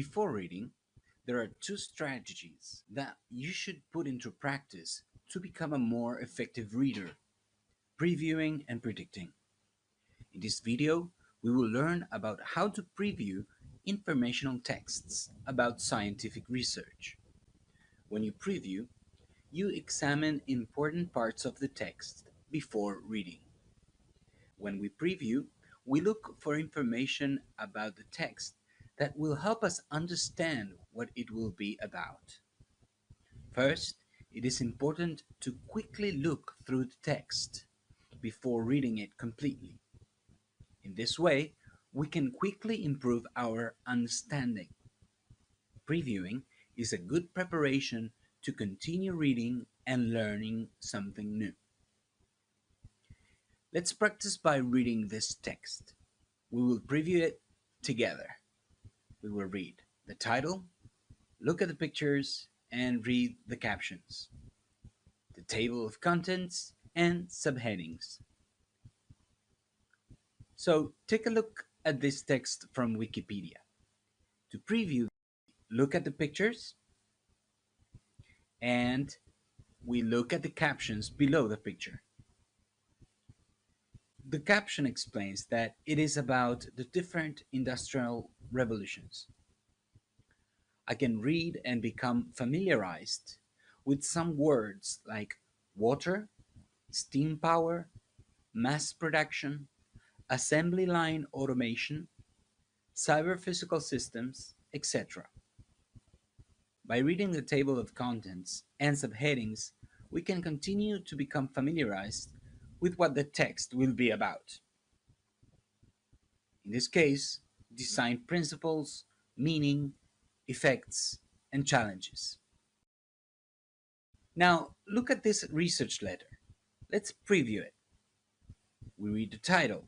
Before reading, there are two strategies that you should put into practice to become a more effective reader, previewing and predicting. In this video, we will learn about how to preview informational texts about scientific research. When you preview, you examine important parts of the text before reading. When we preview, we look for information about the text that will help us understand what it will be about. First, it is important to quickly look through the text before reading it completely. In this way, we can quickly improve our understanding. Previewing is a good preparation to continue reading and learning something new. Let's practice by reading this text. We will preview it together we will read the title, look at the pictures, and read the captions, the table of contents, and subheadings. So take a look at this text from Wikipedia. To preview, look at the pictures, and we look at the captions below the picture. The caption explains that it is about the different industrial revolutions. I can read and become familiarized with some words like water, steam power, mass production, assembly line automation, cyber physical systems, etc. By reading the table of contents and subheadings, we can continue to become familiarized with what the text will be about. In this case, design principles, meaning, effects, and challenges. Now, look at this research letter. Let's preview it. We read the title.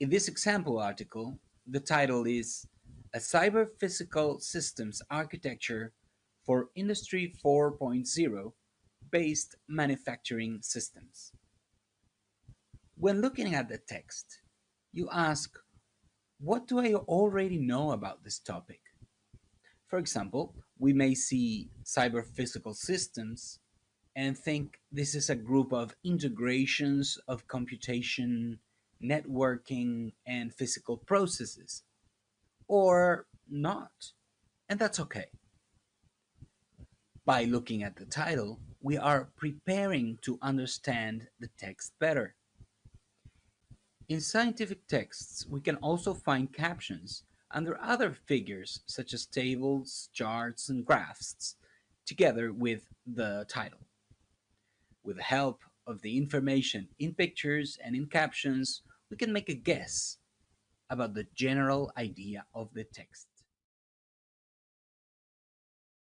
In this example article, the title is A Cyber Physical Systems Architecture for Industry 4.0 Based Manufacturing Systems. When looking at the text, you ask what do I already know about this topic? For example, we may see cyber physical systems and think this is a group of integrations of computation, networking, and physical processes. Or not. And that's okay. By looking at the title, we are preparing to understand the text better. In scientific texts, we can also find captions under other figures such as tables, charts, and graphs, together with the title. With the help of the information in pictures and in captions, we can make a guess about the general idea of the text.